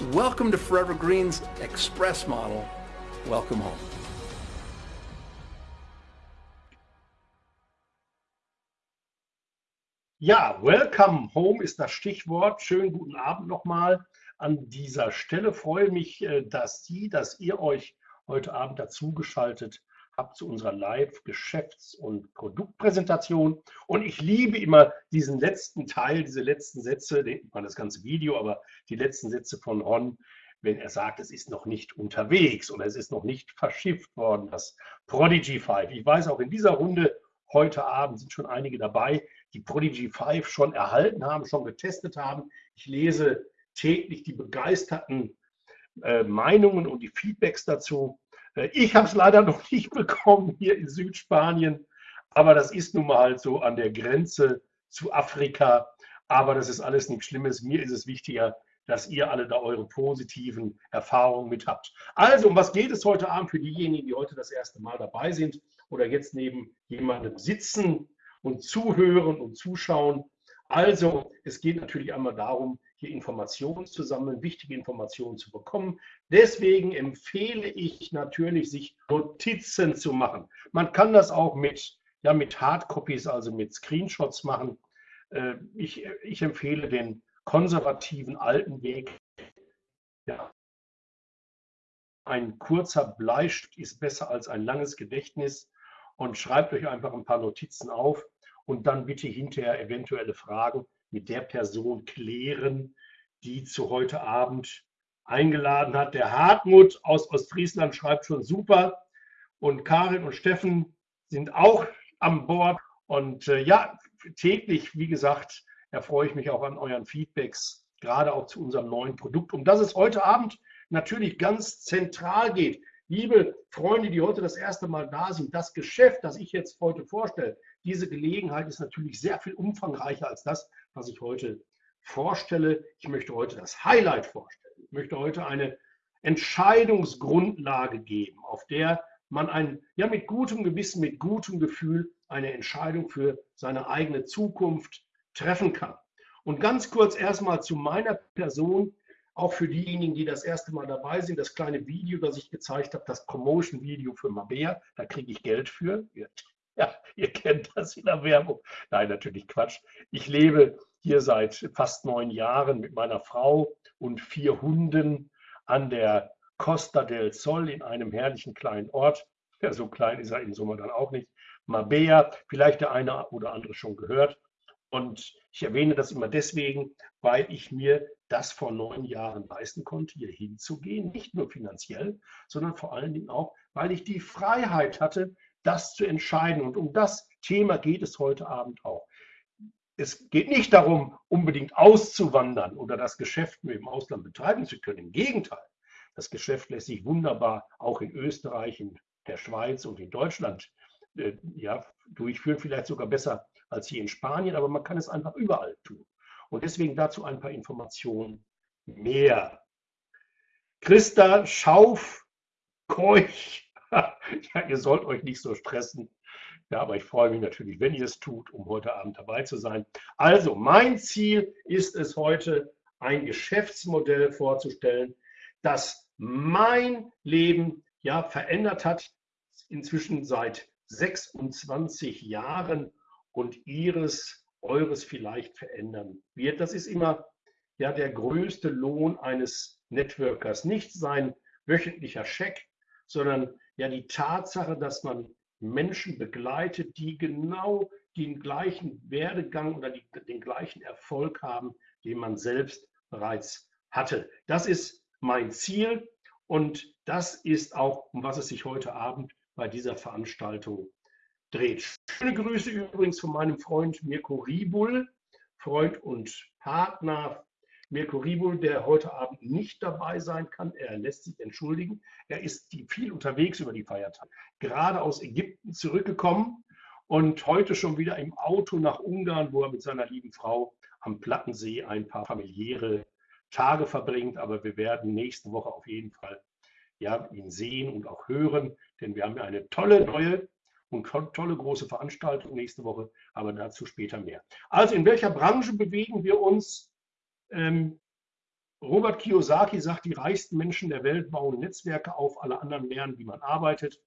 Welcome to Forever Green's Express model. Welcome home. Ja, welcome home ist das Stichwort. Schönen guten Abend nochmal an dieser Stelle. Freue mich, äh, dass Sie, dass ihr euch heute Abend dazugeschaltet habt zu unserer Live-Geschäfts- und Produktpräsentation. Und ich liebe immer diesen letzten Teil, diese letzten Sätze, man das ganze Video, aber die letzten Sätze von Ron, wenn er sagt, es ist noch nicht unterwegs oder es ist noch nicht verschifft worden, das Prodigy 5. Ich weiß auch in dieser Runde heute Abend sind schon einige dabei, die Prodigy 5 schon erhalten haben, schon getestet haben. Ich lese täglich die begeisterten äh, Meinungen und die Feedbacks dazu. Äh, ich habe es leider noch nicht bekommen hier in Südspanien, aber das ist nun mal halt so an der Grenze zu Afrika. Aber das ist alles nichts Schlimmes. Mir ist es wichtiger, dass ihr alle da eure positiven Erfahrungen mit habt. Also, um was geht es heute Abend für diejenigen, die heute das erste Mal dabei sind oder jetzt neben jemandem sitzen und zuhören und zuschauen? Also, es geht natürlich einmal darum, hier Informationen zu sammeln, wichtige Informationen zu bekommen. Deswegen empfehle ich natürlich, sich Notizen zu machen. Man kann das auch mit, ja, mit Hardcopies, also mit Screenshots machen. Äh, ich, ich empfehle den konservativen alten Weg. Ja. Ein kurzer Bleistift ist besser als ein langes Gedächtnis und schreibt euch einfach ein paar Notizen auf und dann bitte hinterher eventuelle Fragen mit der Person klären, die zu heute Abend eingeladen hat. Der Hartmut aus Ostfriesland schreibt schon super und Karin und Steffen sind auch an Bord. Und äh, ja, täglich, wie gesagt, erfreue ich mich auch an euren Feedbacks, gerade auch zu unserem neuen Produkt, um das es heute Abend natürlich ganz zentral geht. Liebe Freunde, die heute das erste Mal da sind, das Geschäft, das ich jetzt heute vorstelle, diese Gelegenheit ist natürlich sehr viel umfangreicher als das, was ich heute vorstelle. Ich möchte heute das Highlight vorstellen. Ich möchte heute eine Entscheidungsgrundlage geben, auf der man ein, ja, mit gutem Gewissen, mit gutem Gefühl eine Entscheidung für seine eigene Zukunft treffen kann. Und ganz kurz erstmal zu meiner Person, auch für diejenigen, die das erste Mal dabei sind, das kleine Video, das ich gezeigt habe, das Promotion-Video für Mabea, da kriege ich Geld für. Ja, ihr kennt das in der Werbung. Nein, natürlich Quatsch. Ich lebe hier seit fast neun Jahren mit meiner Frau und vier Hunden an der Costa del Sol in einem herrlichen kleinen Ort. Ja, so klein ist er im Sommer dann auch nicht. Mabea, vielleicht der eine oder andere schon gehört. Und ich erwähne das immer deswegen, weil ich mir das vor neun Jahren leisten konnte, hier hinzugehen. Nicht nur finanziell, sondern vor allen Dingen auch, weil ich die Freiheit hatte, das zu entscheiden. Und um das Thema geht es heute Abend auch. Es geht nicht darum, unbedingt auszuwandern oder das Geschäft im Ausland betreiben zu können. Im Gegenteil, das Geschäft lässt sich wunderbar auch in Österreich, in der Schweiz und in Deutschland äh, ja, durchführen, vielleicht sogar besser als hier in Spanien, aber man kann es einfach überall tun. Und deswegen dazu ein paar Informationen mehr. Christa Schauf, Keuch, ja, ihr sollt euch nicht so stressen. Ja, aber ich freue mich natürlich, wenn ihr es tut, um heute Abend dabei zu sein. Also, mein Ziel ist es heute, ein Geschäftsmodell vorzustellen, das mein Leben ja verändert hat, inzwischen seit 26 Jahren und ihres, eures vielleicht verändern wird. Das ist immer ja der größte Lohn eines Networkers, nicht sein wöchentlicher Scheck, sondern ja die Tatsache, dass man Menschen begleitet, die genau den gleichen Werdegang oder die, den gleichen Erfolg haben, den man selbst bereits hatte. Das ist mein Ziel und das ist auch, um was es sich heute Abend bei dieser Veranstaltung dreht. Schöne Grüße übrigens von meinem Freund Mirko Ribul, Freund und Partner Mirko Ribul, der heute Abend nicht dabei sein kann. Er lässt sich entschuldigen. Er ist viel unterwegs über die Feiertage. Gerade aus Ägypten zurückgekommen und heute schon wieder im Auto nach Ungarn, wo er mit seiner lieben Frau am Plattensee ein paar familiäre Tage verbringt. Aber wir werden nächste Woche auf jeden Fall ja, ihn sehen und auch hören, denn wir haben ja eine tolle neue und tolle große Veranstaltung nächste Woche, aber dazu später mehr. Also in welcher Branche bewegen wir uns? Ähm, Robert Kiyosaki sagt, die reichsten Menschen der Welt bauen Netzwerke auf, alle anderen lernen, wie man arbeitet.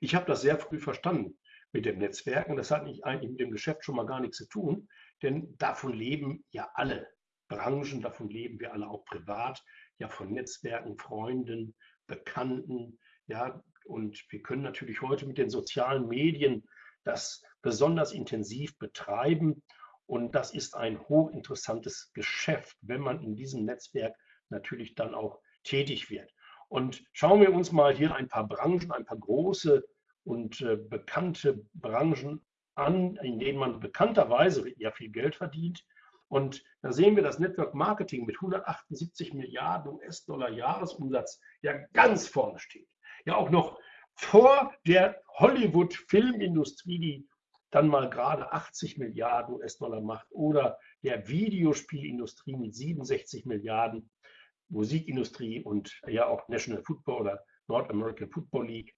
Ich habe das sehr früh verstanden mit dem Netzwerken. Das hat nicht eigentlich mit dem Geschäft schon mal gar nichts zu tun, denn davon leben ja alle Branchen, davon leben wir alle auch privat, ja von Netzwerken, Freunden, Bekannten, ja, und wir können natürlich heute mit den sozialen Medien das besonders intensiv betreiben. Und das ist ein hochinteressantes Geschäft, wenn man in diesem Netzwerk natürlich dann auch tätig wird. Und schauen wir uns mal hier ein paar Branchen, ein paar große und äh, bekannte Branchen an, in denen man bekannterweise ja viel Geld verdient. Und da sehen wir, dass Network Marketing mit 178 Milliarden US-Dollar Jahresumsatz ja ganz vorne steht. Ja, auch noch vor der Hollywood-Filmindustrie, die dann mal gerade 80 Milliarden US-Dollar macht, oder der Videospielindustrie mit 67 Milliarden, Musikindustrie und ja auch National Football oder North American Football League,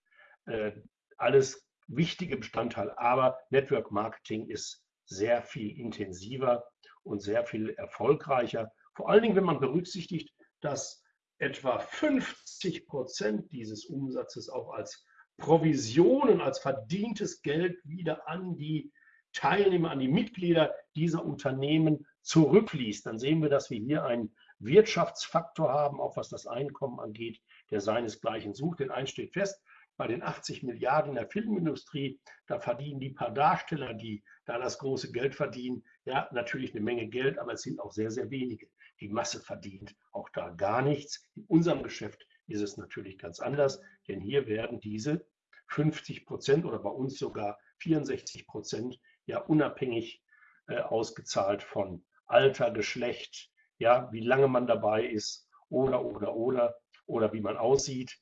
äh, alles wichtige Bestandteile. Aber Network Marketing ist sehr viel intensiver und sehr viel erfolgreicher. Vor allen Dingen, wenn man berücksichtigt, dass etwa 50 Prozent dieses Umsatzes auch als Provisionen, als verdientes Geld wieder an die Teilnehmer, an die Mitglieder dieser Unternehmen zurückfließt. Dann sehen wir, dass wir hier einen Wirtschaftsfaktor haben, auch was das Einkommen angeht, der seinesgleichen sucht. Denn eins steht fest, bei den 80 Milliarden in der Filmindustrie, da verdienen die paar Darsteller, die da das große Geld verdienen, ja, natürlich eine Menge Geld, aber es sind auch sehr, sehr wenige. Die Masse verdient auch da gar nichts. In unserem Geschäft ist es natürlich ganz anders, denn hier werden diese 50 Prozent oder bei uns sogar 64 Prozent ja unabhängig äh, ausgezahlt von Alter, Geschlecht, ja, wie lange man dabei ist oder, oder, oder, oder wie man aussieht.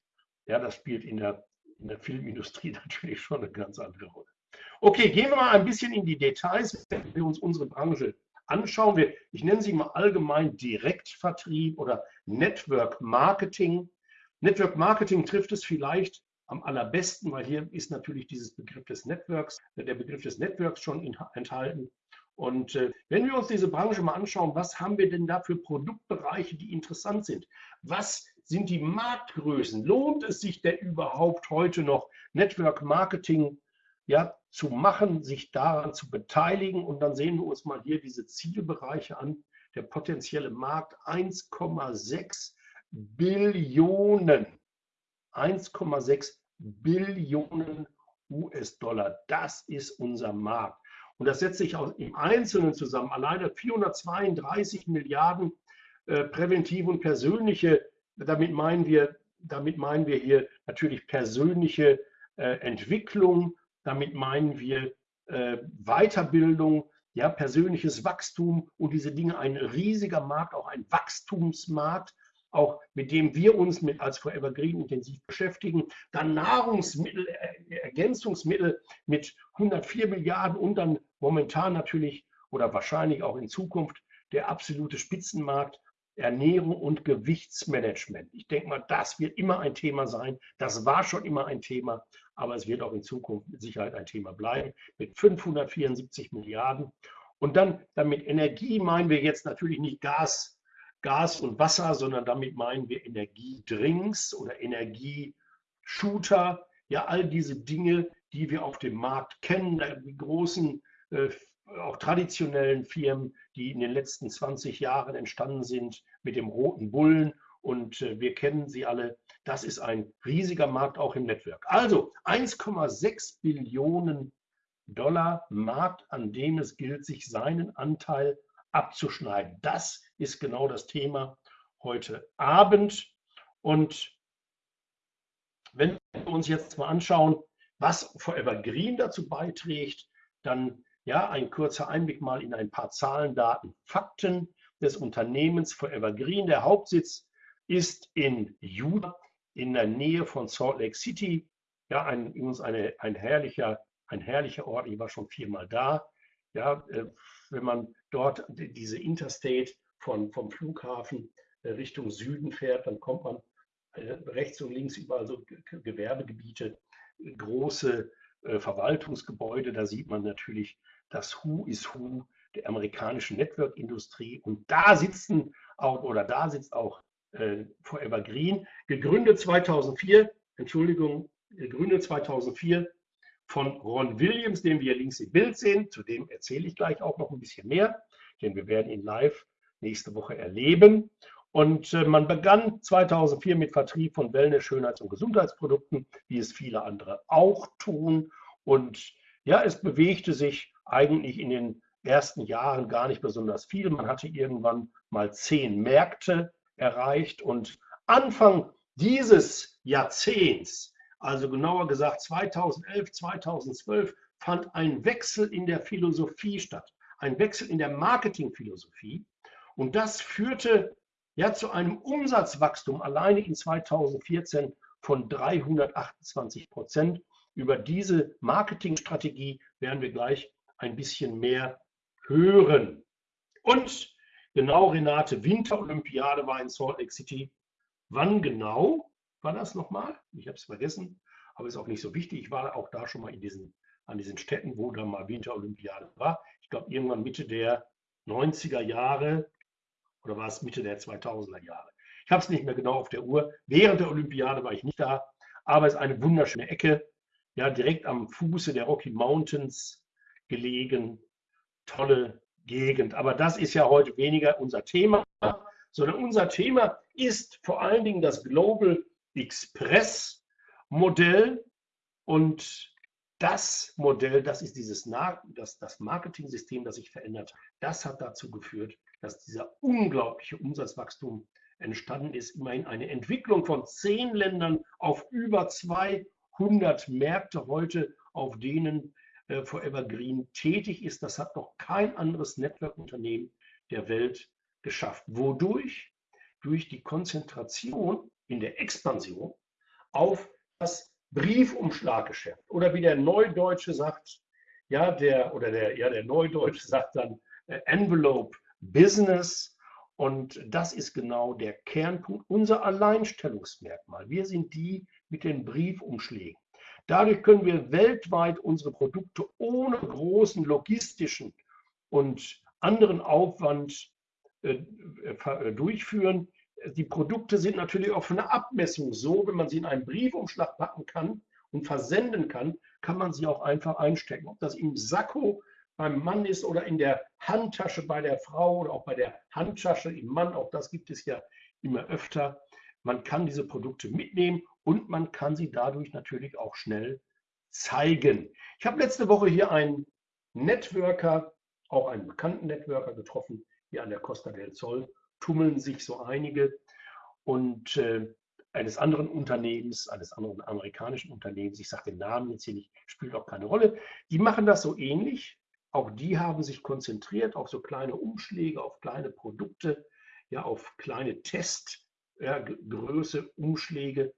Ja, das spielt in der, in der Filmindustrie natürlich schon eine ganz andere Rolle. Okay, gehen wir mal ein bisschen in die Details, wenn wir uns unsere Branche anschauen. Wir, ich nenne sie mal allgemein Direktvertrieb oder Network Marketing. Network Marketing trifft es vielleicht am allerbesten, weil hier ist natürlich dieses Begriff des Networks, der Begriff des Networks schon enthalten. Und äh, wenn wir uns diese Branche mal anschauen, was haben wir denn da für Produktbereiche, die interessant sind? Was sind die Marktgrößen? Lohnt es sich denn überhaupt heute noch Network Marketing ja, zu machen, sich daran zu beteiligen? Und dann sehen wir uns mal hier diese Zielbereiche an. Der potenzielle Markt 1,6 Billionen. 1,6 Billionen US-Dollar. Das ist unser Markt. Und das setzt sich im Einzelnen zusammen. Alleine 432 Milliarden äh, präventive und persönliche, damit meinen wir, damit meinen wir hier natürlich persönliche äh, Entwicklung, damit meinen wir äh, Weiterbildung, ja, persönliches Wachstum und diese Dinge, ein riesiger Markt, auch ein Wachstumsmarkt, auch mit dem wir uns mit als Forever Green intensiv beschäftigen. Dann Nahrungsmittel, äh, Ergänzungsmittel mit 104 Milliarden und dann momentan natürlich oder wahrscheinlich auch in Zukunft der absolute Spitzenmarkt Ernährung und Gewichtsmanagement. Ich denke mal, das wird immer ein Thema sein. Das war schon immer ein Thema, aber es wird auch in Zukunft mit Sicherheit ein Thema bleiben mit 574 Milliarden. Und dann damit Energie meinen wir jetzt natürlich nicht Gas, Gas und Wasser, sondern damit meinen wir Energiedrinks oder Energieshooter. Ja, all diese Dinge, die wir auf dem Markt kennen, die großen, äh, auch traditionellen Firmen, die in den letzten 20 Jahren entstanden sind mit dem roten Bullen und äh, wir kennen sie alle. Das ist ein riesiger Markt auch im Network. Also 1,6 Billionen Dollar Markt, an dem es gilt, sich seinen Anteil abzuschneiden. Das ist genau das Thema heute Abend. Und wenn wir uns jetzt mal anschauen, was Forever Green dazu beiträgt, dann ja ein kurzer Einblick mal in ein paar Zahlen, Daten, Fakten des Unternehmens Forever Green. Der Hauptsitz ist in Utah, in der Nähe von Salt Lake City. Ja, ein, übrigens eine, ein, herrlicher, ein herrlicher Ort. Ich war schon viermal da. Ja, äh, wenn man dort diese Interstate von, vom Flughafen äh, Richtung Süden fährt, dann kommt man äh, rechts und links überall so Gewerbegebiete, große Verwaltungsgebäude. Da sieht man natürlich das Who is Who der amerikanischen Network-Industrie. Und da sitzen auch, oder da sitzt auch äh, Forever Green, gegründet 2004, Entschuldigung, gegründet 2004 von Ron Williams, den wir links im Bild sehen. Zu dem erzähle ich gleich auch noch ein bisschen mehr, denn wir werden ihn live nächste Woche erleben. Und äh, man begann 2004 mit Vertrieb von Wellness-, Schönheits- und Gesundheitsprodukten, wie es viele andere auch tun. Und ja, es bewegte sich eigentlich in den ersten Jahren gar nicht besonders viel. Man hatte irgendwann mal zehn Märkte erreicht und Anfang dieses Jahrzehnts, also genauer gesagt 2011, 2012, fand ein Wechsel in der Philosophie statt, ein Wechsel in der Marketingphilosophie. Und das führte ja zu einem Umsatzwachstum alleine in 2014 von 328 Prozent. Über diese Marketingstrategie werden wir gleich ein bisschen mehr hören. Und genau, Renate, Winterolympiade war in Salt Lake City. Wann genau war das nochmal? Ich habe es vergessen, aber ist auch nicht so wichtig. Ich war auch da schon mal in diesen, an diesen Städten, wo da mal Winterolympiade war. Ich glaube, irgendwann Mitte der 90er Jahre oder war es Mitte der 2000er Jahre? Ich habe es nicht mehr genau auf der Uhr. Während der Olympiade war ich nicht da, aber es ist eine wunderschöne Ecke, ja, direkt am Fuße der Rocky Mountains gelegen. Tolle Gegend. Aber das ist ja heute weniger unser Thema, sondern unser Thema ist vor allen Dingen das Global Express Modell und das Modell, das ist dieses das, das Marketing-System, das sich verändert hat. Das hat dazu geführt, dass dieser unglaubliche Umsatzwachstum entstanden ist. Immerhin eine Entwicklung von zehn Ländern auf über 200 Märkte heute, auf denen äh, Forever Green tätig ist. Das hat noch kein anderes Network-Unternehmen der Welt geschafft. Wodurch? Durch die Konzentration in der Expansion auf das Briefumschlaggeschäft. Oder wie der Neudeutsche sagt, ja, der, oder der, ja, der Neudeutsche sagt dann äh, Envelope Business. Und das ist genau der Kernpunkt, unser Alleinstellungsmerkmal. Wir sind die mit den Briefumschlägen. Dadurch können wir weltweit unsere Produkte ohne großen logistischen und anderen Aufwand äh, äh, durchführen. Die Produkte sind natürlich auch von der Abmessung so, wenn man sie in einen Briefumschlag packen kann und versenden kann, kann man sie auch einfach einstecken. Ob das im Sakko beim Mann ist oder in der Handtasche bei der Frau oder auch bei der Handtasche im Mann, auch das gibt es ja immer öfter. Man kann diese Produkte mitnehmen und man kann sie dadurch natürlich auch schnell zeigen. Ich habe letzte Woche hier einen Networker, auch einen bekannten Networker getroffen, hier an der Costa del Sol tummeln sich so einige und äh, eines anderen Unternehmens, eines anderen amerikanischen Unternehmens, ich sage den Namen jetzt hier nicht, spielt auch keine Rolle, die machen das so ähnlich. Auch die haben sich konzentriert auf so kleine Umschläge, auf kleine Produkte, ja, auf kleine Testgröße, ja, Umschläge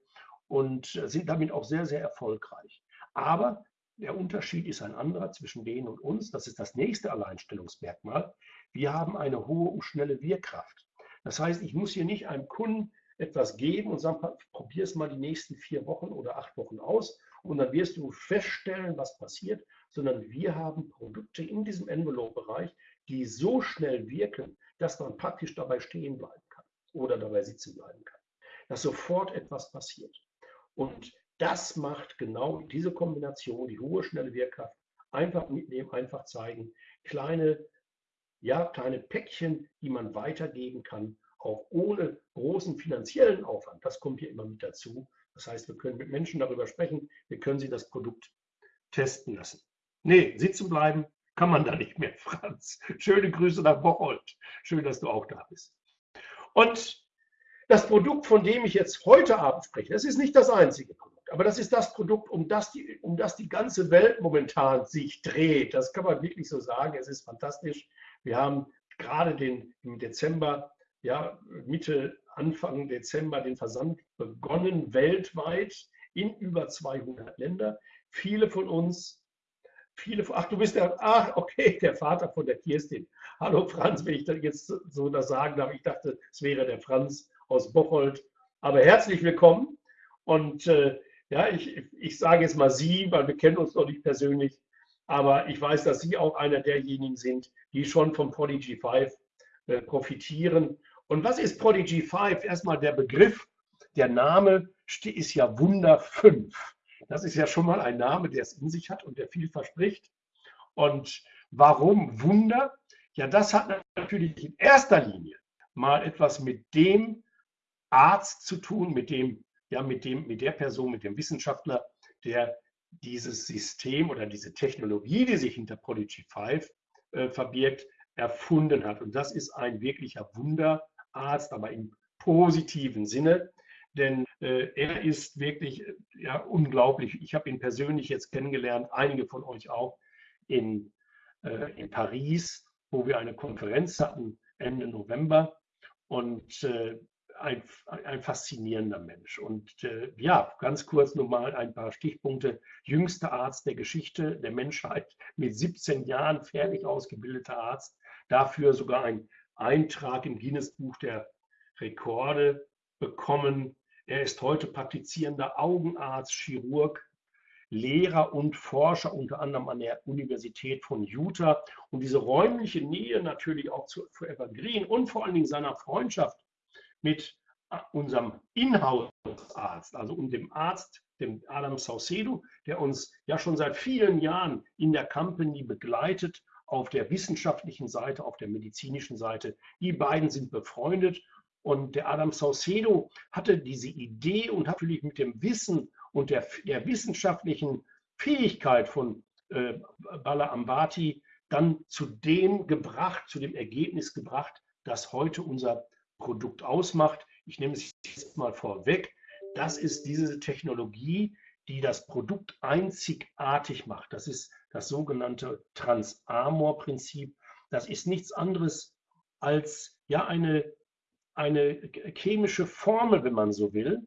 und sind damit auch sehr, sehr erfolgreich. Aber der Unterschied ist ein anderer zwischen denen und uns. Das ist das nächste Alleinstellungsmerkmal. Wir haben eine hohe und schnelle Wirkkraft. Das heißt, ich muss hier nicht einem Kunden etwas geben und sagen, probier es mal die nächsten vier Wochen oder acht Wochen aus und dann wirst du feststellen, was passiert, sondern wir haben Produkte in diesem Envelope-Bereich, die so schnell wirken, dass man praktisch dabei stehen bleiben kann oder dabei sitzen bleiben kann, dass sofort etwas passiert. Und das macht genau diese Kombination, die hohe, schnelle Wirkkraft, einfach mitnehmen, einfach zeigen, kleine, ja, kleine Päckchen, die man weitergeben kann, auch ohne großen finanziellen Aufwand. Das kommt hier immer mit dazu. Das heißt, wir können mit Menschen darüber sprechen, wir können sie das Produkt testen lassen. Nee, sitzen bleiben kann man da nicht mehr, Franz. Schöne Grüße nach Bocholt. Schön, dass du auch da bist. Und das Produkt, von dem ich jetzt heute Abend spreche, das ist nicht das einzige Produkt, aber das ist das Produkt, um das die, um das die ganze Welt momentan sich dreht. Das kann man wirklich so sagen. Es ist fantastisch. Wir haben gerade den, im Dezember, ja, Mitte, Anfang Dezember den Versand begonnen weltweit in über 200 Länder. Viele von uns viele, ach, du bist der, ach, okay, der Vater von der Kirstin. Hallo Franz, wenn ich das jetzt so das sagen darf. Ich dachte, es wäre der Franz aus Bocholt. Aber herzlich willkommen. Und äh, ja, ich, ich sage jetzt mal Sie, weil wir kennen uns noch nicht persönlich. Aber ich weiß, dass Sie auch einer derjenigen sind, die schon vom Prodigy 5 äh, profitieren. Und was ist Prodigy 5? Erstmal der Begriff, der Name ist ja Wunder 5. Das ist ja schon mal ein Name, der es in sich hat und der viel verspricht. Und warum Wunder? Ja, das hat natürlich in erster Linie mal etwas mit dem Arzt zu tun, mit dem, ja, mit dem, mit der Person, mit dem Wissenschaftler, der dieses System oder diese Technologie, die sich hinter Prodigy 5 äh, verbirgt, erfunden hat. Und das ist ein wirklicher Wunderarzt, aber im positiven Sinne, denn äh, er ist wirklich ja, unglaublich. Ich habe ihn persönlich jetzt kennengelernt, einige von euch auch in, äh, in Paris, wo wir eine Konferenz hatten Ende November. Und äh, ein, ein, faszinierender Mensch. Und äh, ja, ganz kurz nochmal ein paar Stichpunkte. Jüngster Arzt der Geschichte der Menschheit, mit 17 Jahren fertig ausgebildeter Arzt, dafür sogar ein Eintrag im Guinness-Buch der Rekorde bekommen. Er ist heute praktizierender Augenarzt, Chirurg, Lehrer und Forscher, unter anderem an der Universität von Utah. Und diese räumliche Nähe natürlich auch zu Forever Green und vor allen Dingen seiner Freundschaft mit unserem Inhouse-Arzt, also dem Arzt, dem Adam Saucedo, der uns ja schon seit vielen Jahren in der Company begleitet, auf der wissenschaftlichen Seite, auf der medizinischen Seite. Die beiden sind befreundet und der Adam Saucedo hatte diese Idee und hat natürlich mit dem Wissen und der, der wissenschaftlichen Fähigkeit von äh, Bala Ambati dann zu dem gebracht, zu dem Ergebnis gebracht, das heute unser Produkt ausmacht. Ich nehme es jetzt mal vorweg. Das ist diese Technologie, die das Produkt einzigartig macht. Das ist das sogenannte Trans-Amor-Prinzip. Das ist nichts anderes als ja eine eine chemische Formel, wenn man so will,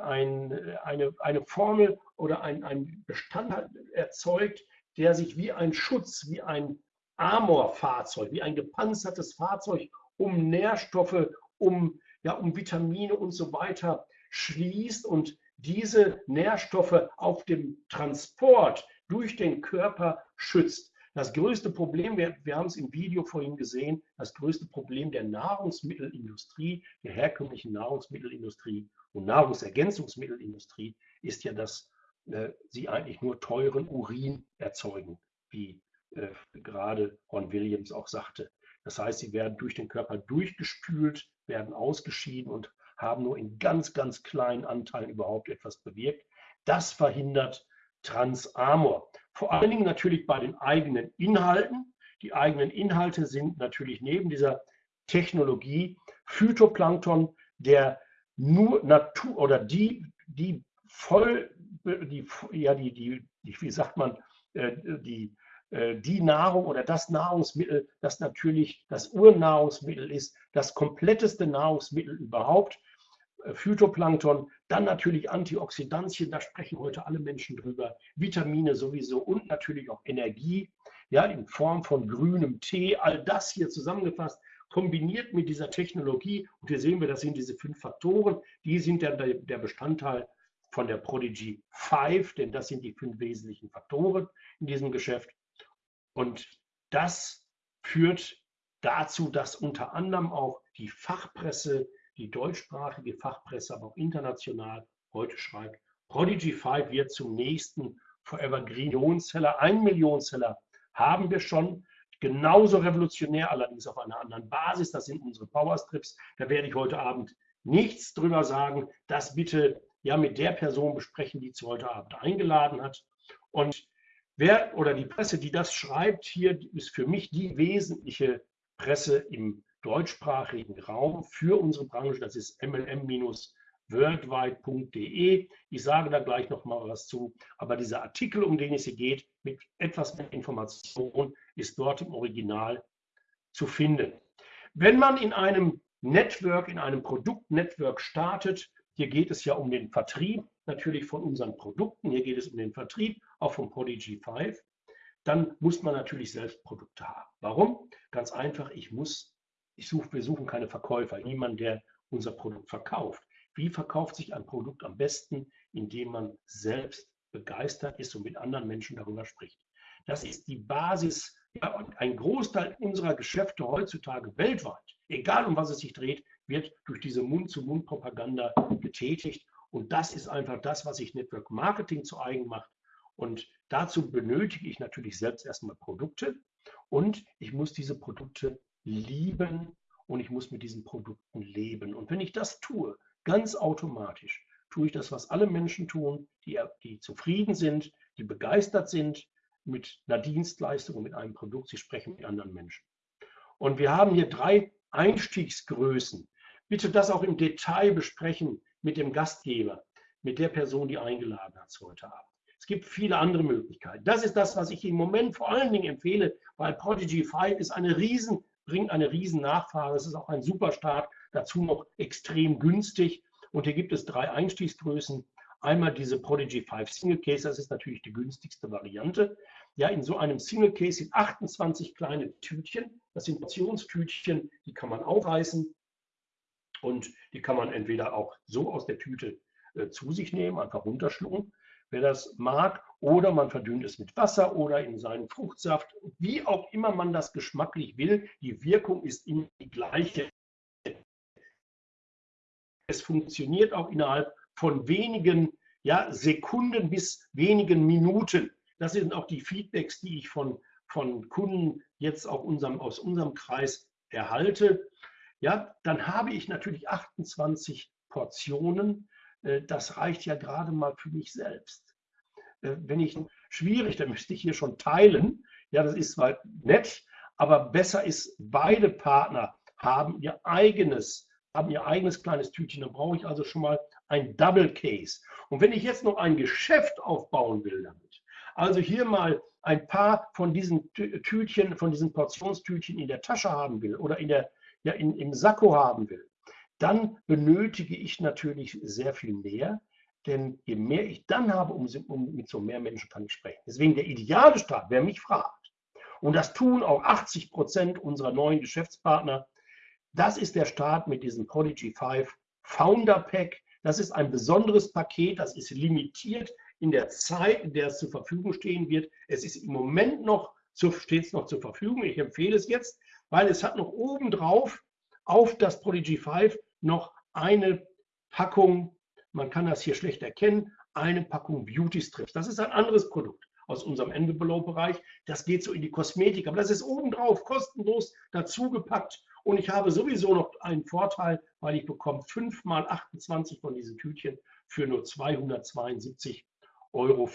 ein, eine, eine Formel oder ein, ein Bestandteil erzeugt, der sich wie ein Schutz, wie ein Amor-Fahrzeug, wie ein gepanzertes Fahrzeug um Nährstoffe, um, ja, um Vitamine und so weiter schließt und diese Nährstoffe auf dem Transport durch den Körper schützt. Das größte Problem, wir, wir haben es im Video vorhin gesehen, das größte Problem der Nahrungsmittelindustrie, der herkömmlichen Nahrungsmittelindustrie und Nahrungsergänzungsmittelindustrie ist ja, dass äh, sie eigentlich nur teuren Urin erzeugen, wie äh, gerade Ron Williams auch sagte. Das heißt, sie werden durch den Körper durchgespült, werden ausgeschieden und haben nur in ganz, ganz kleinen Anteilen überhaupt etwas bewirkt. Das verhindert Transamor. Vor allen Dingen natürlich bei den eigenen Inhalten. Die eigenen Inhalte sind natürlich neben dieser Technologie Phytoplankton, der nur Natur oder die, die voll, die, ja, die, die, wie sagt man, äh, die, äh, die Nahrung oder das Nahrungsmittel, das natürlich das Urnahrungsmittel ist, das kompletteste Nahrungsmittel überhaupt, Phytoplankton, dann natürlich Antioxidantien, da sprechen heute alle Menschen drüber, Vitamine sowieso und natürlich auch Energie, ja, in Form von grünem Tee, all das hier zusammengefasst, kombiniert mit dieser Technologie. Und hier sehen wir, das sind diese fünf Faktoren, die sind dann der Bestandteil von der Prodigy 5, denn das sind die fünf wesentlichen Faktoren in diesem Geschäft. Und das führt dazu, dass unter anderem auch die Fachpresse die deutschsprachige Fachpresse, aber auch international heute schreibt, Prodigy 5 wird zum nächsten Forever Green Millionenseller. Ein Millionenseller haben wir schon. Genauso revolutionär, allerdings auf einer anderen Basis. Das sind unsere Powerstrips. Da werde ich heute Abend nichts drüber sagen. Das bitte ja mit der Person besprechen, die zu heute Abend eingeladen hat. Und wer oder die Presse, die das schreibt, hier ist für mich die wesentliche Presse im deutschsprachigen Raum für unsere Branche. Das ist mlm-worldwide.de. Ich sage da gleich noch mal was zu. Aber dieser Artikel, um den es hier geht, mit etwas mehr Information, ist dort im Original zu finden. Wenn man in einem Network, in einem Produktnetwork startet, hier geht es ja um den Vertrieb natürlich von unseren Produkten, hier geht es um den Vertrieb auch von Prodigy 5, dann muss man natürlich selbst Produkte haben. Warum? Ganz einfach, ich muss ich suche, wir suchen keine Verkäufer, niemand, der unser Produkt verkauft. Wie verkauft sich ein Produkt am besten, indem man selbst begeistert ist und mit anderen Menschen darüber spricht? Das ist die Basis Ja, ein Großteil unserer Geschäfte heutzutage weltweit, egal um was es sich dreht, wird durch diese Mund-zu-Mund-Propaganda getätigt. Und das ist einfach das, was sich Network Marketing zu eigen macht. Und dazu benötige ich natürlich selbst erstmal Produkte und ich muss diese Produkte lieben und ich muss mit diesen Produkten leben. Und wenn ich das tue, ganz automatisch, tue ich das, was alle Menschen tun, die, die zufrieden sind, die begeistert sind mit einer Dienstleistung und mit einem Produkt. Sie sprechen mit anderen Menschen. Und wir haben hier drei Einstiegsgrößen. Bitte das auch im Detail besprechen mit dem Gastgeber, mit der Person, die eingeladen hat heute Abend. Es gibt viele andere Möglichkeiten. Das ist das, was ich im Moment vor allen Dingen empfehle, weil Prodigy 5 ist eine riesen, bringt eine riesen Nachfrage. Es ist auch ein super Start, dazu noch extrem günstig. Und hier gibt es drei Einstiegsgrößen. Einmal diese Prodigy 5 Single Case, das ist natürlich die günstigste Variante. Ja, in so einem Single Case sind 28 kleine Tütchen. Das sind Portionstütchen, die kann man aufreißen und die kann man entweder auch so aus der Tüte äh, zu sich nehmen, einfach runterschlucken, wer das mag, oder man verdünnt es mit Wasser oder in seinen Fruchtsaft, wie auch immer man das geschmacklich will. Die Wirkung ist immer die gleiche. Es funktioniert auch innerhalb von wenigen ja, Sekunden bis wenigen Minuten. Das sind auch die Feedbacks, die ich von, von Kunden jetzt auch unserem, aus unserem Kreis erhalte. Ja, dann habe ich natürlich 28 Portionen. Äh, das reicht ja gerade mal für mich selbst. Äh, wenn ich schwierig, dann müsste ich hier schon teilen. Ja, das ist zwar nett, aber besser ist, beide Partner haben ihr eigenes, haben ihr eigenes kleines Tütchen. Dann brauche ich also schon mal ein Double Case. Und wenn ich jetzt noch ein Geschäft aufbauen will damit, also hier mal ein paar von diesen Tütchen, von diesen Portionstütchen in der Tasche haben will oder in der, ja, in, im Sakko haben will, dann benötige ich natürlich sehr viel mehr. Denn je mehr ich dann habe, um, mit so mehr Menschen kann ich sprechen. Deswegen der ideale Start, wer mich fragt, und das tun auch 80 Prozent unserer neuen Geschäftspartner, das ist der Start mit diesem Prodigy 5 Founder Pack. Das ist ein besonderes Paket, das ist limitiert in der Zeit, in der es zur Verfügung stehen wird. Es ist im Moment noch, steht es noch zur Verfügung. Ich empfehle es jetzt, weil es hat noch obendrauf auf das Prodigy 5 noch eine Packung, man kann das hier schlecht erkennen, eine Packung Beauty Strips. Das ist ein anderes Produkt aus unserem Envelope-Bereich. Das geht so in die Kosmetik, aber das ist obendrauf kostenlos dazugepackt und ich habe sowieso noch einen Vorteil, weil ich bekomme 5 mal 28 von diesen Tütchen für nur 272,95 Euro.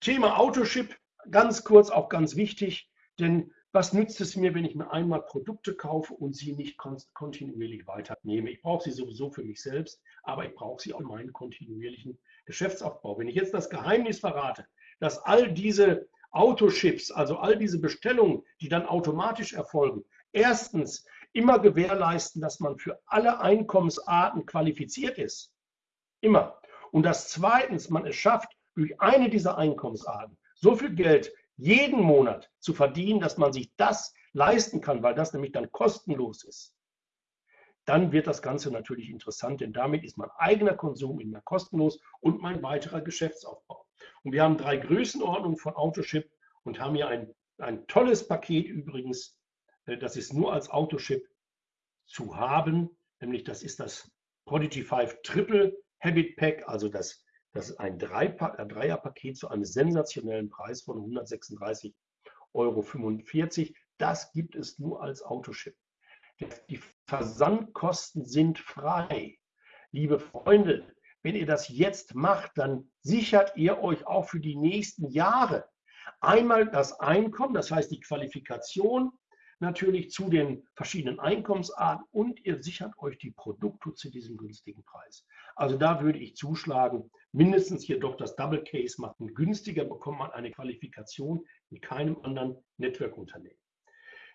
Thema Autoship, ganz kurz, auch ganz wichtig, denn was nützt es mir, wenn ich mir einmal Produkte kaufe und sie nicht kontinuierlich weiternehme? Ich brauche sie sowieso für mich selbst, aber ich brauche sie auch in meinen kontinuierlichen Geschäftsaufbau. Wenn ich jetzt das Geheimnis verrate, dass all diese Autoships, also all diese Bestellungen, die dann automatisch erfolgen, erstens immer gewährleisten, dass man für alle Einkommensarten qualifiziert ist. Immer. Und dass zweitens man es schafft, durch eine dieser Einkommensarten so viel Geld jeden Monat zu verdienen, dass man sich das leisten kann, weil das nämlich dann kostenlos ist. Dann wird das Ganze natürlich interessant, denn damit ist mein eigener Konsum immer kostenlos und mein weiterer Geschäftsaufbau. Und wir haben drei Größenordnungen von Autoship und haben hier ein, ein tolles Paket übrigens. Äh, das ist nur als Autoship zu haben, nämlich das ist das Prodigy 5 Triple Habit Pack, also das, das ist ein Dreierpaket zu einem sensationellen Preis von 136,45 Euro. Das gibt es nur als Autoship. Die Versandkosten sind frei. Liebe Freunde, wenn ihr das jetzt macht, dann sichert ihr euch auch für die nächsten Jahre einmal das Einkommen, das heißt die Qualifikation natürlich zu den verschiedenen Einkommensarten und ihr sichert euch die Produkte zu diesem günstigen Preis. Also da würde ich zuschlagen, mindestens hier doch das Double Case machen. Günstiger bekommt man eine Qualifikation in keinem anderen Network-Unternehmen.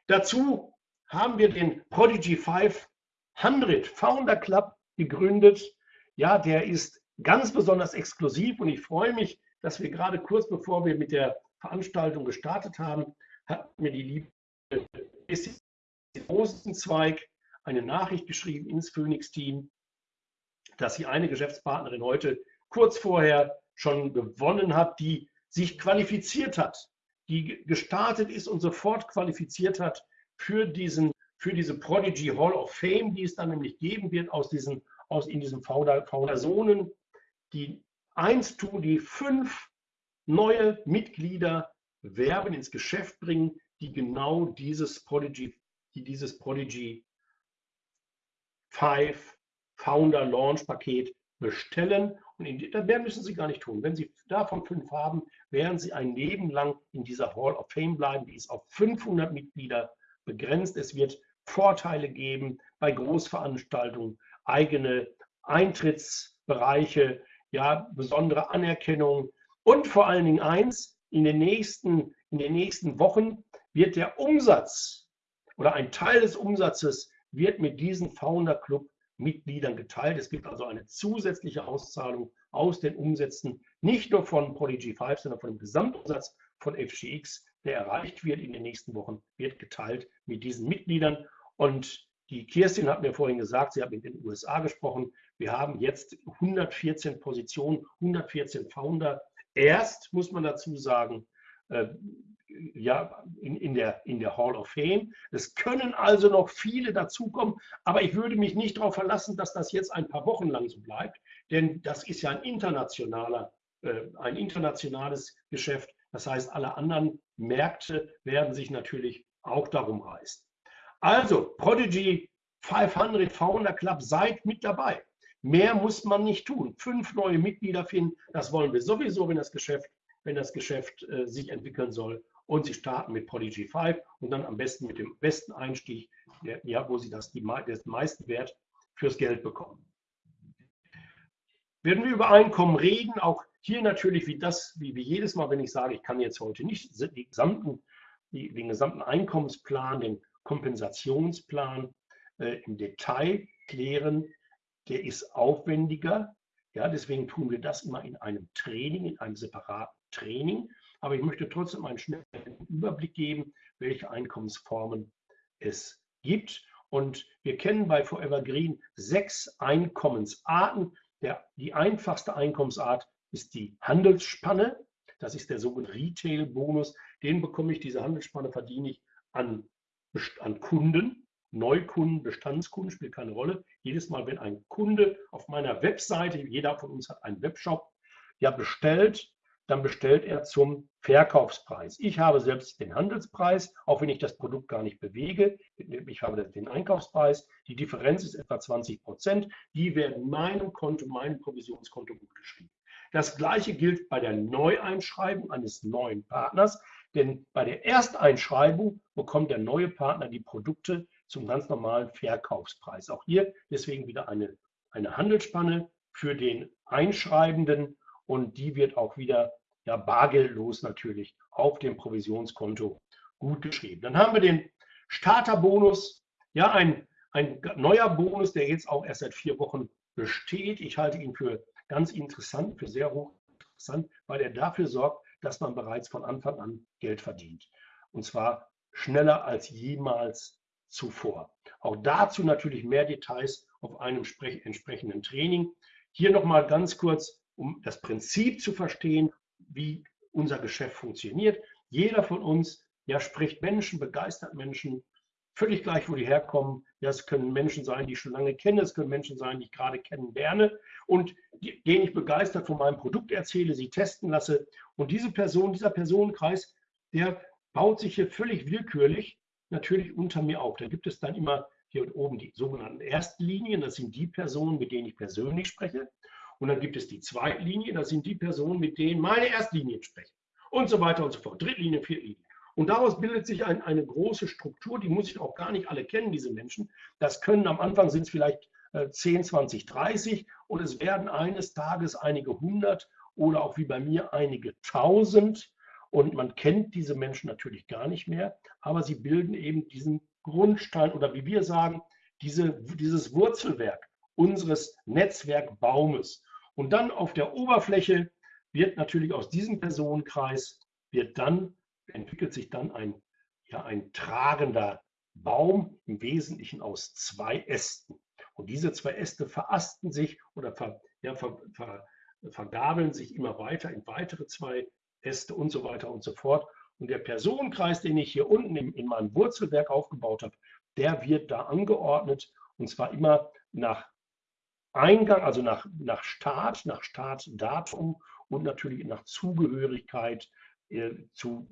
Dazu haben wir den Prodigy 500 Founder Club gegründet. Ja, der ist ganz besonders exklusiv und ich freue mich, dass wir gerade kurz bevor wir mit der Veranstaltung gestartet haben, hat mir die liebe Rosenzweig eine Nachricht geschrieben ins Phoenix-Team, dass sie eine Geschäftspartnerin heute kurz vorher schon gewonnen hat, die sich qualifiziert hat, die gestartet ist und sofort qualifiziert hat für, diesen, für diese Prodigy Hall of Fame, die es dann nämlich geben wird aus diesen, aus in diesen Founder-Zonen, die eins tun, die fünf neue Mitglieder werben, ins Geschäft bringen, die genau dieses Prodigy, die dieses Prodigy 5 Founder Launch Paket bestellen. In, mehr müssen Sie gar nicht tun. Wenn Sie davon fünf haben, werden Sie ein Leben lang in dieser Hall of Fame bleiben. Die ist auf 500 Mitglieder begrenzt. Es wird Vorteile geben bei Großveranstaltungen, eigene Eintrittsbereiche, ja, besondere Anerkennung und vor allen Dingen eins, in den nächsten, in den nächsten Wochen wird der Umsatz oder ein Teil des Umsatzes wird mit diesem Founder Club Mitgliedern geteilt. Es gibt also eine zusätzliche Auszahlung aus den Umsätzen, nicht nur von Prodigy 5, sondern von dem Gesamtumsatz von FGX, der erreicht wird in den nächsten Wochen, wird geteilt mit diesen Mitgliedern. Und die Kirstin hat mir vorhin gesagt, sie hat mit den USA gesprochen. Wir haben jetzt 114 Positionen, 114 Founder. Erst, muss man dazu sagen, äh, ja, in, in, der, in der Hall of Fame. Es können also noch viele dazukommen, aber ich würde mich nicht darauf verlassen, dass das jetzt ein paar Wochen lang so bleibt, denn das ist ja ein internationaler, äh, ein internationales Geschäft. Das heißt, alle anderen Märkte werden sich natürlich auch darum reißen. Also, Prodigy 500 Founder Club, seid mit dabei. Mehr muss man nicht tun. Fünf neue Mitglieder finden, das wollen wir sowieso, wenn das Geschäft, wenn das Geschäft äh, sich entwickeln soll und Sie starten mit Prodigy 5 und dann am besten mit dem besten Einstieg, der, ja, wo Sie das, die, den meisten Wert fürs Geld bekommen. Werden wir über Einkommen reden, auch hier natürlich wie das, wie, wie jedes Mal, wenn ich sage, ich kann jetzt heute nicht die gesamten, die, den gesamten Einkommensplan, den Kompensationsplan äh, im Detail klären, der ist aufwendiger. Ja, deswegen tun wir das immer in einem Training, in einem separaten Training. Aber ich möchte trotzdem einen schnellen Überblick geben, welche Einkommensformen es gibt. Und wir kennen bei Forever Green sechs Einkommensarten. Der, die einfachste Einkommensart ist die Handelsspanne. Das ist der sogenannte Retail-Bonus. Den bekomme ich, diese Handelsspanne verdiene ich an, an Kunden. Neukunden, Bestandskunden spielt keine Rolle. Jedes Mal, wenn ein Kunde auf meiner Webseite, jeder von uns hat einen Webshop, ja bestellt, dann bestellt er zum Verkaufspreis. Ich habe selbst den Handelspreis, auch wenn ich das Produkt gar nicht bewege. Ich habe den Einkaufspreis. Die Differenz ist etwa 20 Prozent. Die werden meinem Konto, meinem Provisionskonto gut geschrieben. Das gleiche gilt bei der Neueinschreibung eines neuen Partners, denn bei der Ersteinschreibung bekommt der neue Partner die Produkte zum ganz normalen Verkaufspreis. Auch hier deswegen wieder eine, eine Handelsspanne für den Einschreibenden und die wird auch wieder ja, bargeldlos natürlich auf dem Provisionskonto gut geschrieben. Dann haben wir den Starterbonus, ja, ein, ein neuer Bonus, der jetzt auch erst seit vier Wochen besteht. Ich halte ihn für ganz interessant, für sehr hoch interessant, weil er dafür sorgt, dass man bereits von Anfang an Geld verdient. Und zwar schneller als jemals zuvor. Auch dazu natürlich mehr Details auf einem entsprechenden Training. Hier nochmal ganz kurz, um das Prinzip zu verstehen wie unser Geschäft funktioniert. Jeder von uns ja, spricht Menschen, begeistert Menschen, völlig gleich, wo die herkommen. Ja, es können Menschen sein, die ich schon lange kenne, es können Menschen sein, die ich gerade kennenlerne und denen ich begeistert von meinem Produkt erzähle, sie testen lasse. Und diese Person, dieser Personenkreis, der baut sich hier völlig willkürlich natürlich unter mir auf. Da gibt es dann immer hier oben die sogenannten Erstlinien, das sind die Personen, mit denen ich persönlich spreche. Und dann gibt es die Zweitlinie, das sind die Personen, mit denen meine Erstlinien sprechen. Und so weiter und so fort. Drittlinie, Viertlinie. Und daraus bildet sich ein, eine große Struktur, die muss ich auch gar nicht alle kennen, diese Menschen. Das können am Anfang sind es vielleicht äh, 10, 20, 30 und es werden eines Tages einige hundert oder auch wie bei mir einige tausend. Und man kennt diese Menschen natürlich gar nicht mehr, aber sie bilden eben diesen Grundstein oder wie wir sagen, diese, dieses Wurzelwerk unseres Netzwerkbaumes. Und dann auf der Oberfläche wird natürlich aus diesem Personenkreis, wird dann, entwickelt sich dann ein, ja, ein tragender Baum, im Wesentlichen aus zwei Ästen. Und diese zwei Äste verasten sich oder ver, ja, ver, ver, vergabeln sich immer weiter in weitere zwei Äste und so weiter und so fort. Und der Personenkreis, den ich hier unten in, in meinem Wurzelwerk aufgebaut habe, der wird da angeordnet und zwar immer nach Eingang, also nach, nach Staat, nach Startdatum und natürlich nach Zugehörigkeit äh, zu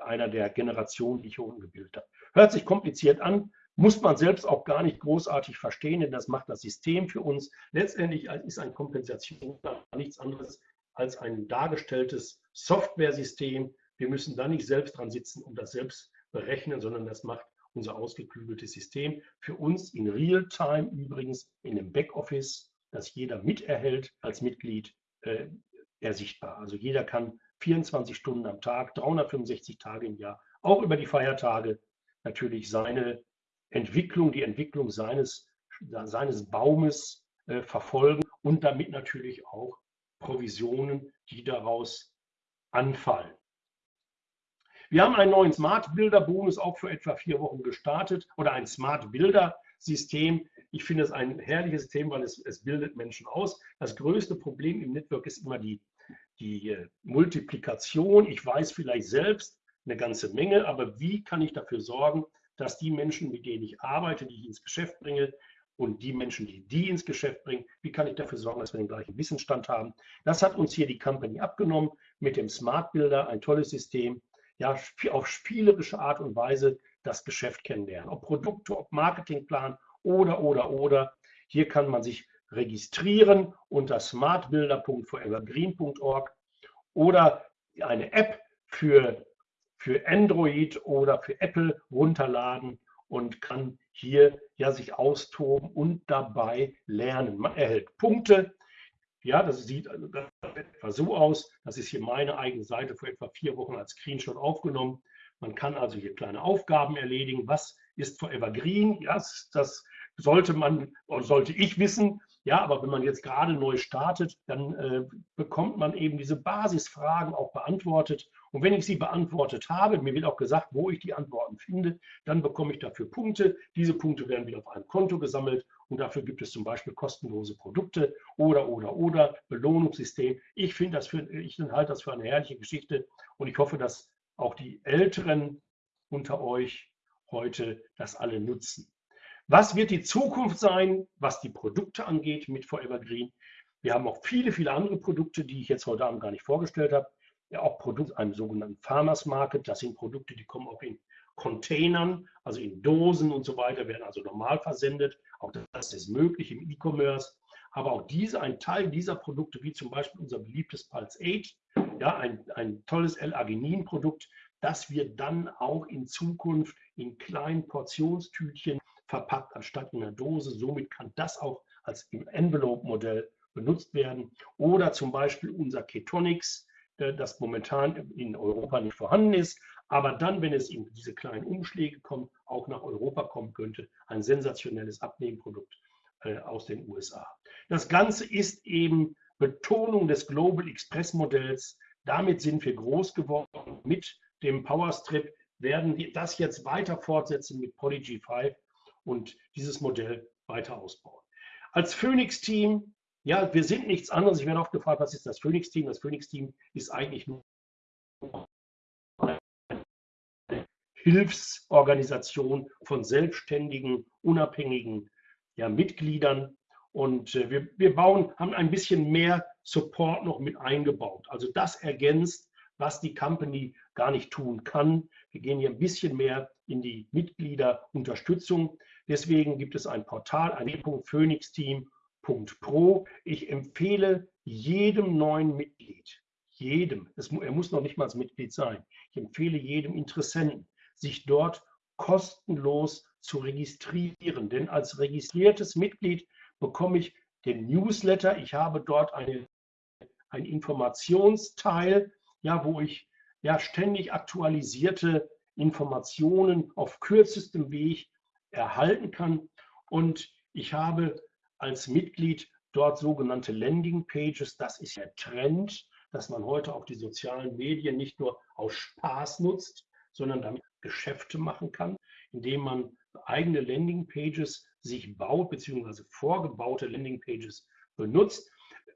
einer der Generationen, die ich hier unten gebildet habe. Hört sich kompliziert an, muss man selbst auch gar nicht großartig verstehen, denn das macht das System für uns. Letztendlich ist ein Kompensation nichts anderes als ein dargestelltes Software-System. Wir müssen da nicht selbst dran sitzen und das selbst berechnen, sondern das macht unser ausgeklügeltes System. Für uns in Realtime übrigens in einem Backoffice, das jeder miterhält als Mitglied, äh, ersichtbar. Also jeder kann 24 Stunden am Tag, 365 Tage im Jahr, auch über die Feiertage natürlich seine Entwicklung, die Entwicklung seines, seines Baumes äh, verfolgen und damit natürlich auch Provisionen, die daraus anfallen. Wir haben einen neuen Smart Builder Bonus auch für etwa vier Wochen gestartet oder ein Smart Builder System. Ich finde es ein herrliches System, weil es, es bildet Menschen aus. Das größte Problem im Network ist immer die, die äh, Multiplikation. Ich weiß vielleicht selbst eine ganze Menge, aber wie kann ich dafür sorgen, dass die Menschen, mit denen ich arbeite, die ich ins Geschäft bringe, und die Menschen, die die ins Geschäft bringen, wie kann ich dafür sorgen, dass wir den gleichen Wissensstand haben. Das hat uns hier die Company abgenommen mit dem Smart Builder, ein tolles System, ja, auf spielerische Art und Weise das Geschäft kennenlernen. Ob Produkte, ob Marketingplan oder, oder, oder. Hier kann man sich registrieren unter smartbuilder.forevergreen.org oder eine App für, für Android oder für Apple runterladen und kann hier ja sich austoben und dabei lernen. Man erhält Punkte, ja, das sieht also etwa so aus. Das ist hier meine eigene Seite vor etwa vier Wochen als Screenshot aufgenommen. Man kann also hier kleine Aufgaben erledigen. Was ist Forever Green? Ja, das sollte man oder sollte ich wissen. Ja, aber wenn man jetzt gerade neu startet, dann äh, bekommt man eben diese Basisfragen auch beantwortet. Und wenn ich sie beantwortet habe, mir wird auch gesagt, wo ich die Antworten finde, dann bekomme ich dafür Punkte. Diese Punkte werden wieder auf einem Konto gesammelt und dafür gibt es zum Beispiel kostenlose Produkte oder, oder, oder Belohnungssystem. Ich finde das für, ich halte das für eine herrliche Geschichte und ich hoffe, dass auch die Älteren unter euch heute das alle nutzen. Was wird die Zukunft sein, was die Produkte angeht mit Forever Green? Wir haben auch viele, viele andere Produkte, die ich jetzt heute Abend gar nicht vorgestellt habe. Ja, auch Produkte, einem sogenannten Farmers Market. Das sind Produkte, die kommen auch in Containern, also in Dosen und so weiter, werden also normal versendet. Auch das ist möglich im E-Commerce. Aber auch diese, ein Teil dieser Produkte, wie zum Beispiel unser beliebtes Pulse 8, ja, ein, ein tolles L-Arginin-Produkt, das wird dann auch in Zukunft in kleinen Portionstütchen verpackt anstatt in einer Dose. Somit kann das auch als Envelope-Modell benutzt werden. Oder zum Beispiel unser Ketonics, das momentan in Europa nicht vorhanden ist, aber dann, wenn es in diese kleinen Umschläge kommt, auch nach Europa kommen könnte. Ein sensationelles Abnehmprodukt äh, aus den USA. Das Ganze ist eben Betonung des Global Express Modells. Damit sind wir groß geworden. Mit dem Powerstrip werden wir das jetzt weiter fortsetzen mit Polyg 5 und dieses Modell weiter ausbauen. Als Phoenix-Team, ja, wir sind nichts anderes. Ich werde oft gefragt, was ist das Phoenix-Team? Das Phoenix-Team ist eigentlich nur Hilfsorganisation von selbstständigen, unabhängigen ja, Mitgliedern. Und äh, wir, wir bauen, haben ein bisschen mehr Support noch mit eingebaut. Also das ergänzt, was die Company gar nicht tun kann. Wir gehen hier ein bisschen mehr in die Mitgliederunterstützung. Deswegen gibt es ein Portal, ein e.phoenixteam.pro. Ich empfehle jedem neuen Mitglied, jedem, es, er muss noch nicht mal Mitglied sein, ich empfehle jedem Interessenten, sich dort kostenlos zu registrieren. Denn als registriertes Mitglied bekomme ich den Newsletter. Ich habe dort eine, ein Informationsteil, ja, wo ich ja ständig aktualisierte Informationen auf kürzestem Weg erhalten kann. Und ich habe als Mitglied dort sogenannte Landing Pages. Das ist der Trend, dass man heute auch die sozialen Medien nicht nur aus Spaß nutzt, sondern damit Geschäfte machen kann, indem man eigene Landing Pages sich baut, beziehungsweise vorgebaute Landing Pages benutzt.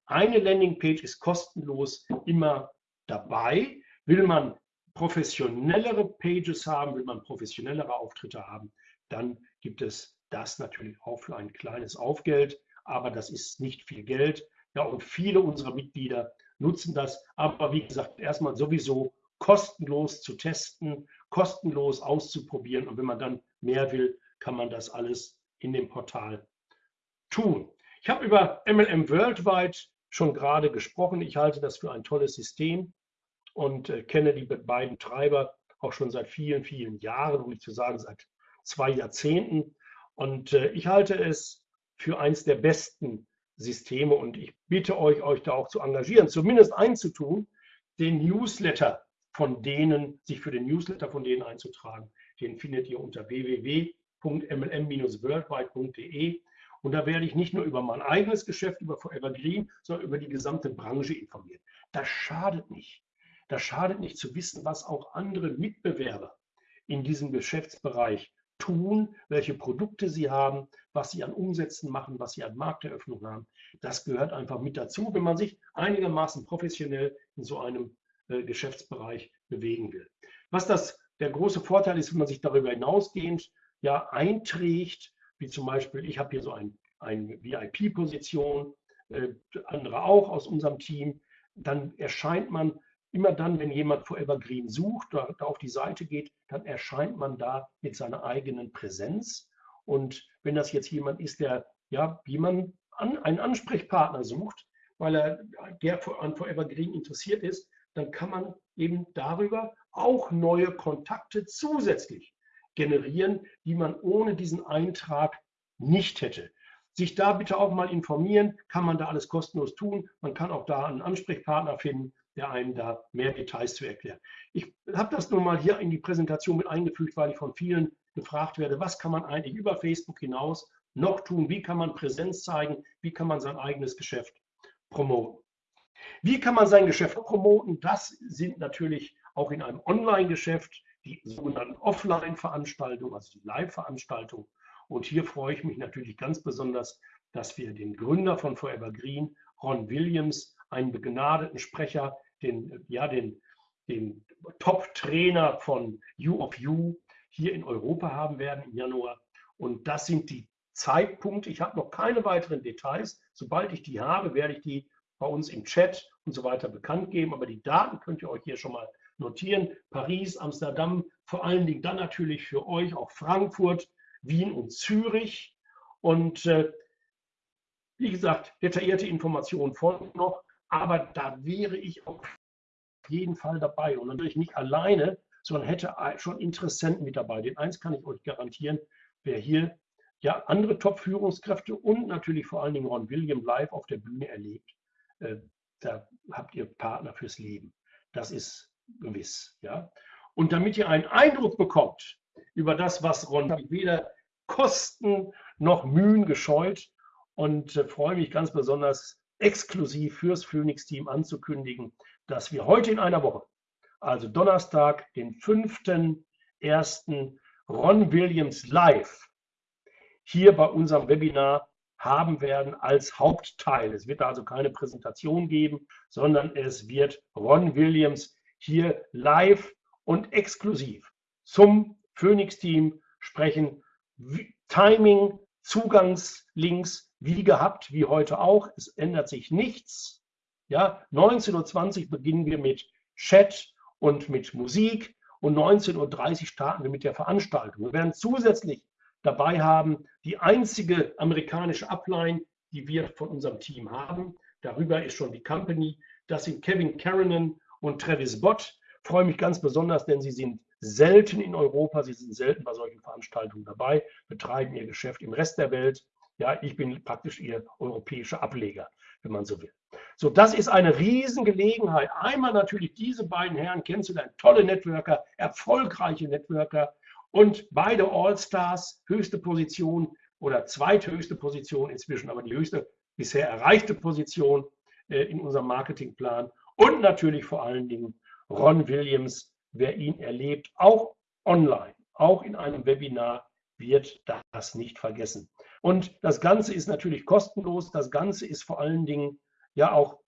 Eine Landing Page ist kostenlos immer dabei. Will man professionellere Pages haben, will man professionellere Auftritte haben, dann gibt es das natürlich auch für ein kleines Aufgeld, aber das ist nicht viel Geld. Ja, und viele unserer Mitglieder nutzen das, aber wie gesagt, erstmal sowieso kostenlos zu testen, kostenlos auszuprobieren und wenn man dann mehr will, kann man das alles in dem Portal tun. Ich habe über MLM Worldwide schon gerade gesprochen. Ich halte das für ein tolles System und äh, kenne die beiden Treiber auch schon seit vielen, vielen Jahren, um nicht zu sagen seit zwei Jahrzehnten. Und äh, ich halte es für eines der besten Systeme und ich bitte euch, euch da auch zu engagieren, zumindest einzutun, den Newsletter von denen, sich für den Newsletter von denen einzutragen. Den findet ihr unter www.mlm-worldwide.de und da werde ich nicht nur über mein eigenes Geschäft, über Forever Green, sondern über die gesamte Branche informieren. Das schadet nicht. Das schadet nicht zu wissen, was auch andere Mitbewerber in diesem Geschäftsbereich tun, welche Produkte sie haben, was sie an Umsätzen machen, was sie an Markteröffnung haben. Das gehört einfach mit dazu, wenn man sich einigermaßen professionell in so einem äh, Geschäftsbereich bewegen will. Was das der große Vorteil ist, wenn man sich darüber hinausgehend ja einträgt, wie zum Beispiel, ich habe hier so ein, eine VIP-Position, äh, andere auch aus unserem Team, dann erscheint man immer dann, wenn jemand Forever Green sucht, da auf die Seite geht, dann erscheint man da mit seiner eigenen Präsenz. Und wenn das jetzt jemand ist, der, ja, wie man an, einen Ansprechpartner sucht, weil er der an Forever Green interessiert ist, dann kann man eben darüber auch neue Kontakte zusätzlich generieren, die man ohne diesen Eintrag nicht hätte. Sich da bitte auch mal informieren, kann man da alles kostenlos tun. Man kann auch da einen Ansprechpartner finden, der einem da mehr Details zu erklären. Ich habe das nun mal hier in die Präsentation mit eingefügt, weil ich von vielen gefragt werde, was kann man eigentlich über Facebook hinaus noch tun? Wie kann man Präsenz zeigen? Wie kann man sein eigenes Geschäft promoten? Wie kann man sein Geschäft promoten? Das sind natürlich auch in einem Online-Geschäft die sogenannten Offline-Veranstaltungen, also die Live-Veranstaltungen. Und hier freue ich mich natürlich ganz besonders, dass wir den Gründer von Forever Green, Ron Williams, einen begnadeten Sprecher, den, ja, den, den Top-Trainer von You of You hier in Europa haben werden im Januar. Und das sind die Zeitpunkte. Ich habe noch keine weiteren Details. Sobald ich die habe, werde ich die bei uns im Chat und so weiter bekannt geben. Aber die Daten könnt ihr euch hier schon mal notieren. Paris, Amsterdam, vor allen Dingen dann natürlich für euch auch Frankfurt, Wien und Zürich. Und äh, wie gesagt, detaillierte Informationen folgen noch. Aber da wäre ich auf jeden Fall dabei. Und natürlich nicht alleine, sondern hätte schon Interessenten mit dabei. Den eins kann ich euch garantieren, wer hier ja andere Top-Führungskräfte und natürlich vor allen Dingen Ron William live auf der Bühne erlebt, äh, da habt ihr Partner fürs Leben. Das ist gewiss. Ja? Und damit ihr einen Eindruck bekommt über das, was Ron weder Kosten noch Mühen gescheut und äh, freue mich ganz besonders exklusiv fürs Phoenix-Team anzukündigen, dass wir heute in einer Woche, also Donnerstag, den 5.1. Ron Williams live hier bei unserem Webinar haben werden als Hauptteil. Es wird also keine Präsentation geben, sondern es wird Ron Williams hier live und exklusiv zum Phoenix-Team sprechen. Timing, Zugangslinks, wie gehabt, wie heute auch. Es ändert sich nichts. Ja, 19.20 Uhr beginnen wir mit Chat und mit Musik und 19.30 Uhr starten wir mit der Veranstaltung. Wir werden zusätzlich dabei haben die einzige amerikanische Upline, die wir von unserem Team haben. Darüber ist schon die Company. Das sind Kevin Karanen und Travis Bott. Ich freue mich ganz besonders, denn sie sind selten in Europa, sie sind selten bei solchen Veranstaltungen dabei, betreiben ihr Geschäft im Rest der Welt. Ja, ich bin praktisch ihr europäischer Ableger, wenn man so will. So, das ist eine Riesengelegenheit. Einmal natürlich diese beiden Herren kennenzulernen, tolle Networker, erfolgreiche Networker und beide All-Stars, höchste Position oder zweithöchste Position inzwischen, aber die höchste bisher erreichte Position äh, in unserem Marketingplan. Und natürlich vor allen Dingen Ron Williams, wer ihn erlebt, auch online, auch in einem Webinar, wird das nicht vergessen. Und das Ganze ist natürlich kostenlos. Das Ganze ist vor allen Dingen ja auch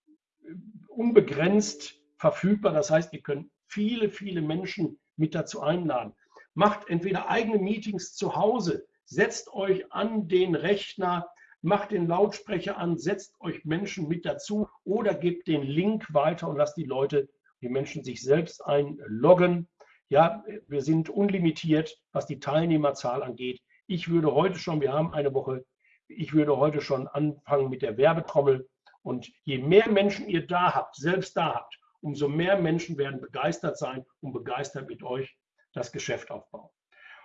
äh, unbegrenzt verfügbar. Das heißt, ihr könnt viele, viele Menschen mit dazu einladen. Macht entweder eigene Meetings zu Hause, setzt euch an den Rechner, macht den Lautsprecher an, setzt euch Menschen mit dazu oder gebt den Link weiter und lasst die Leute, die Menschen sich selbst einloggen. Ja, wir sind unlimitiert, was die Teilnehmerzahl angeht. Ich würde heute schon, wir haben eine Woche, ich würde heute schon anfangen mit der Werbetrommel. Und je mehr Menschen ihr da habt, selbst da habt, umso mehr Menschen werden begeistert sein und begeistert mit euch das Geschäft aufbauen.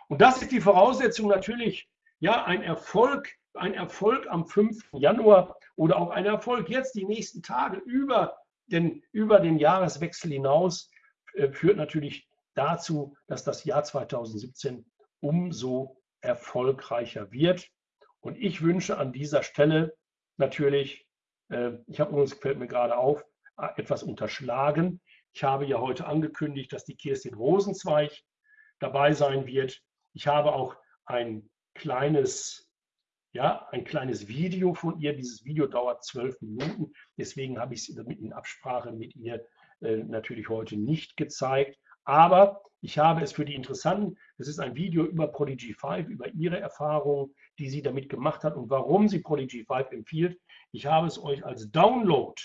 Und das ist die Voraussetzung natürlich, ja, ein Erfolg, ein Erfolg am 5. Januar oder auch ein Erfolg jetzt die nächsten Tage über den, über den Jahreswechsel hinaus äh, führt natürlich dazu, dass das Jahr 2017 umso erfolgreicher wird. Und ich wünsche an dieser Stelle natürlich, äh, ich habe uns, fällt mir gerade auf, äh, etwas unterschlagen. Ich habe ja heute angekündigt, dass die Kirstin Rosenzweig dabei sein wird. Ich habe auch ein kleines, ja, ein kleines Video von ihr. Dieses Video dauert zwölf Minuten. Deswegen habe ich es in Absprache mit ihr äh, natürlich heute nicht gezeigt. Aber ich habe es für die Interessanten, es ist ein Video über Prodigy 5, über ihre Erfahrungen, die sie damit gemacht hat und warum sie Prodigy 5 empfiehlt. Ich habe es euch als Download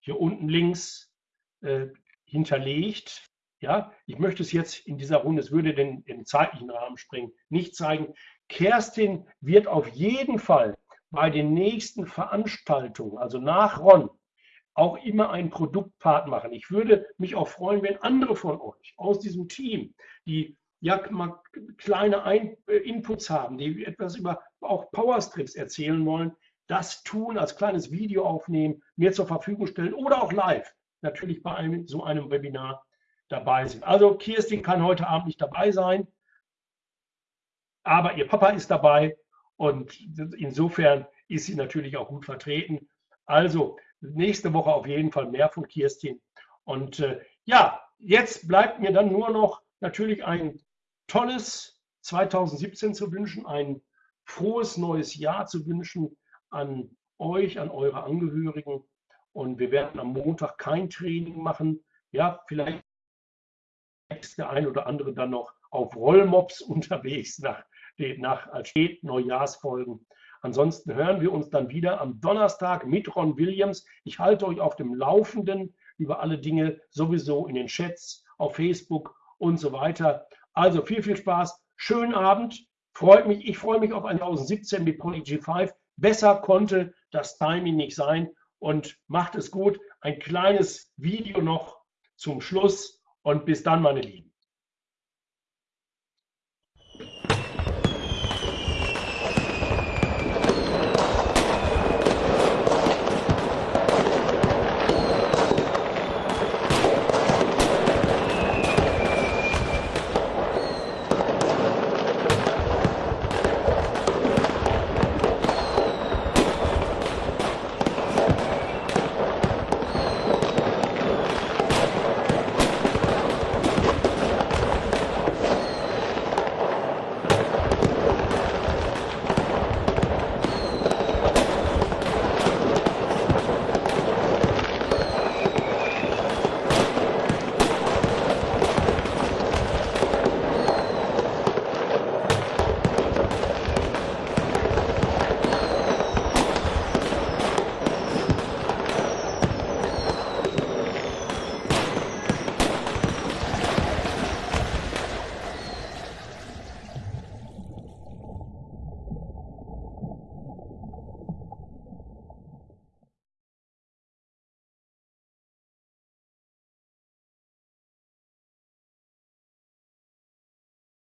hier unten links äh, hinterlegt. Ja, ich möchte es jetzt in dieser Runde, es würde den, den zeitlichen Rahmen sprengen, nicht zeigen. Kerstin wird auf jeden Fall bei den nächsten Veranstaltungen, also nach Ron, auch immer einen Produktpart machen. Ich würde mich auch freuen, wenn andere von euch aus diesem Team, die ja mal kleine Ein äh, Inputs haben, die etwas über auch Powerstrips erzählen wollen, das tun, als kleines Video aufnehmen, mir zur Verfügung stellen oder auch live, natürlich bei einem, so einem Webinar dabei sind. Also Kirstin kann heute Abend nicht dabei sein, aber ihr Papa ist dabei und insofern ist sie natürlich auch gut vertreten. Also nächste Woche auf jeden Fall mehr von Kirstin. Und äh, ja, jetzt bleibt mir dann nur noch natürlich ein tolles 2017 zu wünschen, ein frohes neues Jahr zu wünschen an euch, an eure Angehörigen. Und wir werden am Montag kein Training machen. Ja, vielleicht ist der ein oder andere dann noch auf Rollmops unterwegs nach, nach als Neujahrsfolgen. Ansonsten hören wir uns dann wieder am Donnerstag mit Ron Williams. Ich halte euch auf dem Laufenden über alle Dinge sowieso in den Chats, auf Facebook und so weiter. Also viel, viel Spaß. Schönen Abend. Freut mich. Ich freue mich auf 2017 mit Poly G5. Besser konnte das Timing nicht sein. Und macht es gut. Ein kleines Video noch zum Schluss. Und bis dann, meine Lieben.